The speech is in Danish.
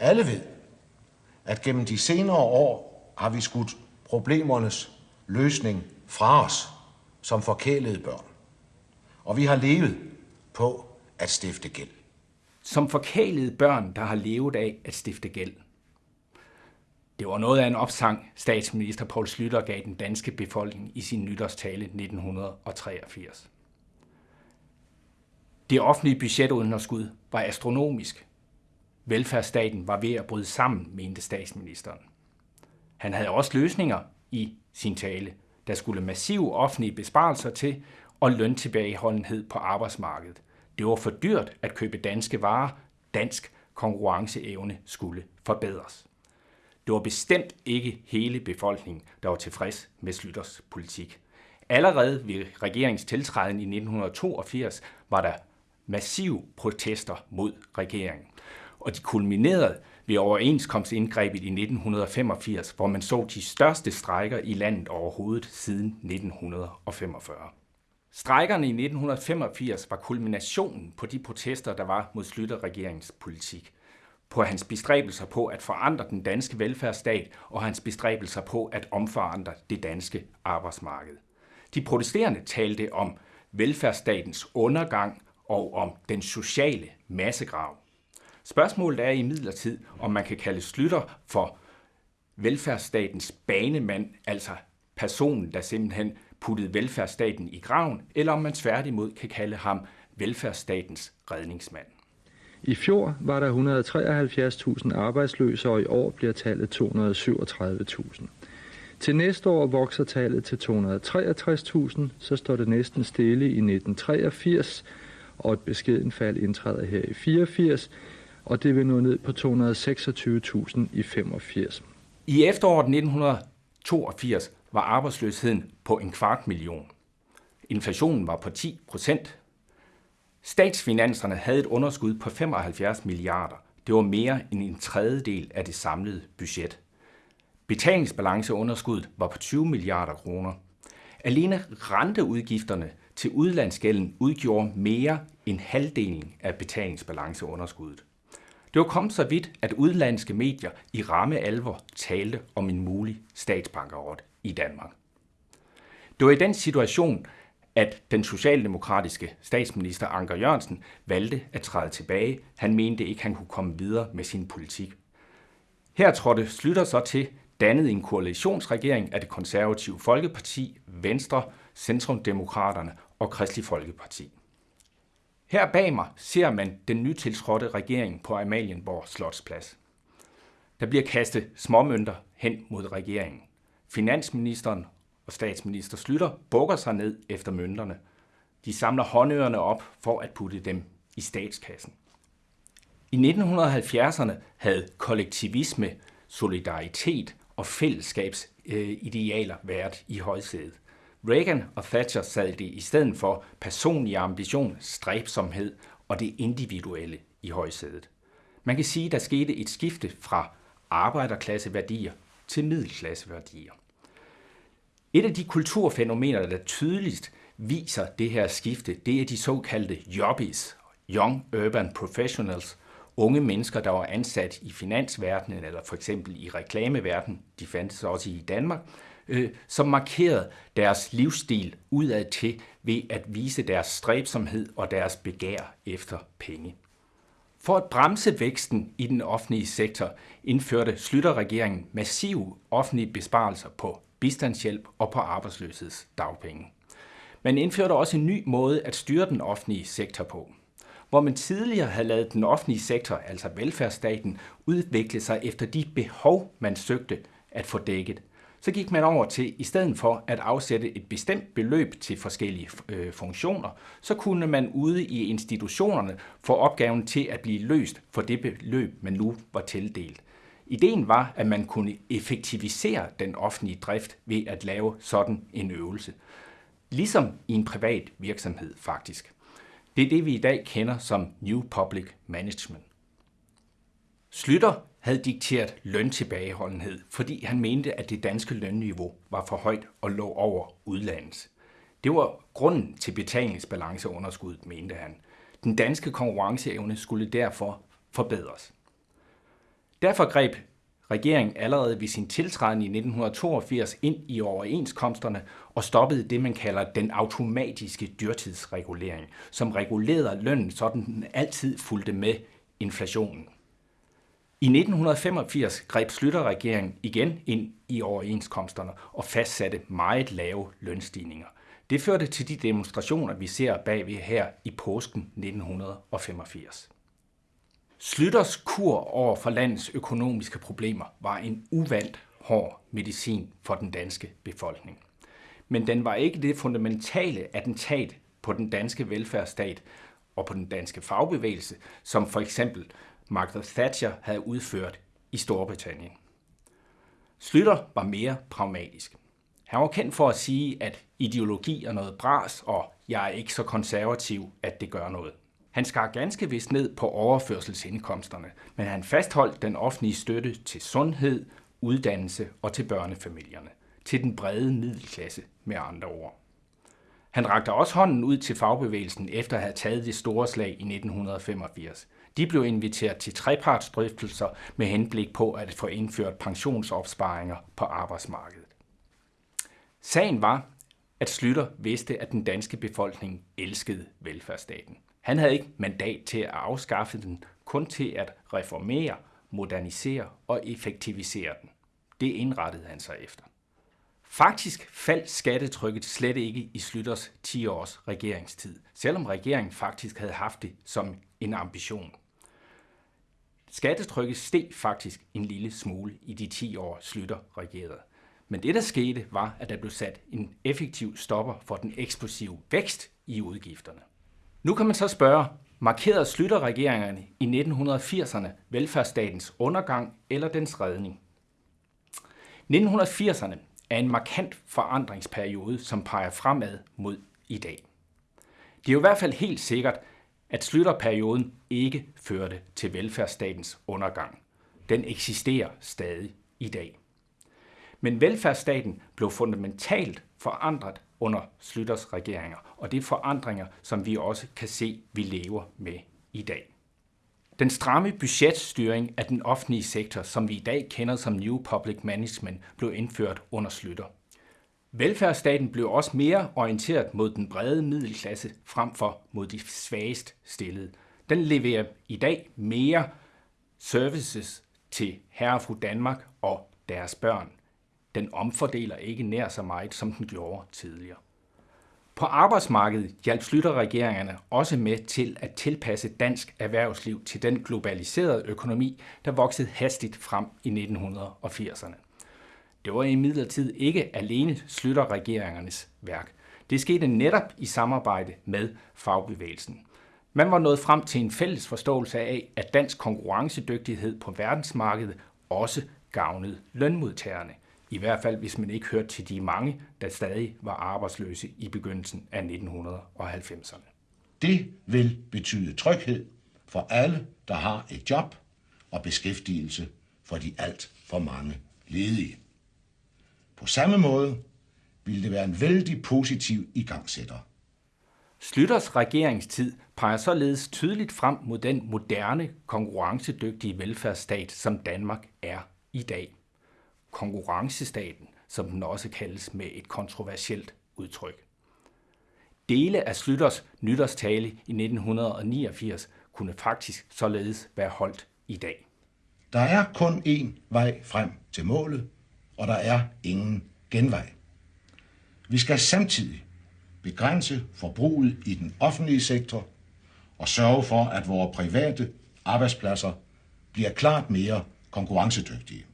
Alle ved, at gennem de senere år har vi skudt problemernes løsning fra os som forkælede børn. Og vi har levet på at stifte gæld. Som forkælede børn, der har levet af at stifte gæld. Det var noget af en opsang, statsminister Poul Slytter gav den danske befolkning i sin nytårstale 1983. Det offentlige budgetunderskud var astronomisk. Velfærdsstaten var ved at bryde sammen, mente statsministeren. Han havde også løsninger i sin tale. Der skulle massive offentlige besparelser til og løntilbageholdenhed på arbejdsmarkedet. Det var for dyrt at købe danske varer. Dansk konkurrenceevne skulle forbedres. Det var bestemt ikke hele befolkningen, der var tilfreds med Slytters politik. Allerede ved regeringstiltræden i 1982 var der massive protester mod regeringen. Og de kulminerede ved overenskomstindgrebet i 1985, hvor man så de største strejker i landet overhovedet siden 1945. Strejkerne i 1985 var kulminationen på de protester, der var mod Slytter-regeringens politik på hans bestræbelser på at forandre den danske velfærdsstat og hans bestræbelser på at omforandre det danske arbejdsmarked. De protesterende talte om velfærdsstatens undergang og om den sociale massegrav. Spørgsmålet er i midlertid, om man kan kalde Slytter for velfærdsstatens banemand, altså personen, der simpelthen puttede velfærdsstaten i graven, eller om man tværtimod kan kalde ham velfærdsstatens redningsmand. I fjor var der 173.000 arbejdsløse, og i år bliver tallet 237.000. Til næste år vokser tallet til 263.000, så står det næsten stille i 1983, og et beskeden fald indtræder her i 84, og det vil nå ned på 226.000 i 85. I efteråret 1982 var arbejdsløsheden på en kvart million. Inflationen var på 10 procent. Statsfinanserne havde et underskud på 75 milliarder. Det var mere end en tredjedel af det samlede budget. Betalingsbalanceunderskuddet var på 20 milliarder kroner. Alene renteudgifterne til udlandsgælden udgjorde mere end halvdelen af betalingsbalanceunderskuddet. Det var kommet så vidt, at udlandske medier i ramme alvor talte om en mulig statsbankerot i Danmark. Det var i den situation, at den socialdemokratiske statsminister Anker Jørgensen valgte at træde tilbage. Han mente ikke, han kunne komme videre med sin politik. Her trådte Slytter så til, dannede en koalitionsregering af det konservative Folkeparti, Venstre, Centrumdemokraterne og Kristelig Folkeparti. Her bag mig ser man den nytiltrådte regering på Amalienborg Slotsplads. Der bliver kastet småmønter hen mod regeringen. Finansministeren og statsminister Slytter bukker sig ned efter mønterne. De samler håndørerne op for at putte dem i statskassen. I 1970'erne havde kollektivisme, solidaritet og fællesskabsidealer øh, været i højsædet. Reagan og Thatcher sad det i stedet for personlig ambition, stræbsomhed og det individuelle i højsædet. Man kan sige, der skete et skifte fra arbejderklasseværdier til middelklasseværdier. Et af de kulturfænomener, der tydeligst viser det her skifte, det er de såkaldte jobbies, Young Urban Professionals, unge mennesker, der var ansat i finansverdenen eller for eksempel i reklameverdenen, de fandtes også i Danmark, øh, som markerede deres livsstil udad til ved at vise deres stræbsomhed og deres begær efter penge. For at bremse væksten i den offentlige sektor indførte Slytter-regeringen massive offentlige besparelser på bistandshjælp og på arbejdsløshedsdagpenge. Man indførte også en ny måde at styre den offentlige sektor på. Hvor man tidligere havde lavet den offentlige sektor, altså velfærdsstaten, udvikle sig efter de behov, man søgte at få dækket, så gik man over til, i stedet for at afsætte et bestemt beløb til forskellige øh, funktioner, så kunne man ude i institutionerne få opgaven til at blive løst for det beløb, man nu var tildelt. Ideen var, at man kunne effektivisere den offentlige drift ved at lave sådan en øvelse. Ligesom i en privat virksomhed faktisk. Det er det, vi i dag kender som New Public Management. Slytter havde dikteret løntilbageholdenhed, fordi han mente, at det danske lønniveau var for højt og lå over udlandets. Det var grunden til betalingsbalanceunderskuddet, mente han. Den danske konkurrenceevne skulle derfor forbedres. Derfor greb regeringen allerede ved sin tiltræden i 1982 ind i overenskomsterne og stoppede det, man kalder den automatiske dyrtidsregulering, som regulerede lønnen, så den altid fulgte med inflationen. I 1985 greb Slytter-regeringen igen ind i overenskomsterne og fastsatte meget lave lønstigninger. Det førte til de demonstrationer, vi ser bagved her i påsken 1985. Slytters kur over for landets økonomiske problemer var en uvandt hård medicin for den danske befolkning. Men den var ikke det fundamentale attentat på den danske velfærdsstat og på den danske fagbevægelse, som for eksempel Margaret Thatcher havde udført i Storbritannien. Slytter var mere pragmatisk. Han var kendt for at sige, at ideologi er noget bras, og jeg er ikke så konservativ, at det gør noget. Han skar ganske vist ned på overførselsindkomsterne, men han fastholdt den offentlige støtte til sundhed, uddannelse og til børnefamilierne, til den brede middelklasse med andre ord. Han rakte også hånden ud til fagbevægelsen efter at have taget det store slag i 1985. De blev inviteret til trepartsdrøftelser med henblik på at få indført pensionsopsparinger på arbejdsmarkedet. Sagen var, at Slytter vidste, at den danske befolkning elskede velfærdsstaten. Han havde ikke mandat til at afskaffe den, kun til at reformere, modernisere og effektivisere den. Det indrettede han sig efter. Faktisk faldt skattetrykket slet ikke i Slytters 10 års regeringstid, selvom regeringen faktisk havde haft det som en ambition. Skattetrykket steg faktisk en lille smule i de 10 år Slytter regerede. Men det, der skete, var, at der blev sat en effektiv stopper for den eksplosive vækst i udgifterne. Nu kan man så spørge, markerede Slytter-regeringerne i 1980'erne velfærdsstatens undergang eller dens redning? 1980'erne er en markant forandringsperiode, som peger fremad mod i dag. Det er jo i hvert fald helt sikkert, at Slytterperioden ikke førte til velfærdsstatens undergang. Den eksisterer stadig i dag. Men velfærdsstaten blev fundamentalt forandret under Slytters regeringer, og det er forandringer, som vi også kan se, vi lever med i dag. Den stramme budgetstyring af den offentlige sektor, som vi i dag kender som New Public Management, blev indført under Slytter. Velfærdsstaten blev også mere orienteret mod den brede middelklasse frem for mod de svagest stillede. Den leverer i dag mere services til herre og fru Danmark og deres børn. Den omfordeler ikke nær så meget, som den gjorde tidligere. På arbejdsmarkedet hjalp Slytter-regeringerne også med til at tilpasse dansk erhvervsliv til den globaliserede økonomi, der voksede hastigt frem i 1980'erne. Det var imidlertid ikke alene Slytter-regeringernes værk. Det skete netop i samarbejde med fagbevægelsen. Man var nået frem til en fælles forståelse af, at dansk konkurrencedygtighed på verdensmarkedet også gavnede lønmodtagerne. I hvert fald, hvis man ikke hørte til de mange, der stadig var arbejdsløse i begyndelsen af 1990'erne. Det vil betyde tryghed for alle, der har et job og beskæftigelse for de alt for mange ledige. På samme måde ville det være en vældig positiv igangsætter. Slytters regeringstid peger således tydeligt frem mod den moderne, konkurrencedygtige velfærdsstat, som Danmark er i dag konkurrencestaten, som den også kaldes med et kontroversielt udtryk. Dele af Slytters nytårstale i 1989 kunne faktisk således være holdt i dag. Der er kun én vej frem til målet, og der er ingen genvej. Vi skal samtidig begrænse forbruget i den offentlige sektor og sørge for, at vores private arbejdspladser bliver klart mere konkurrencedygtige.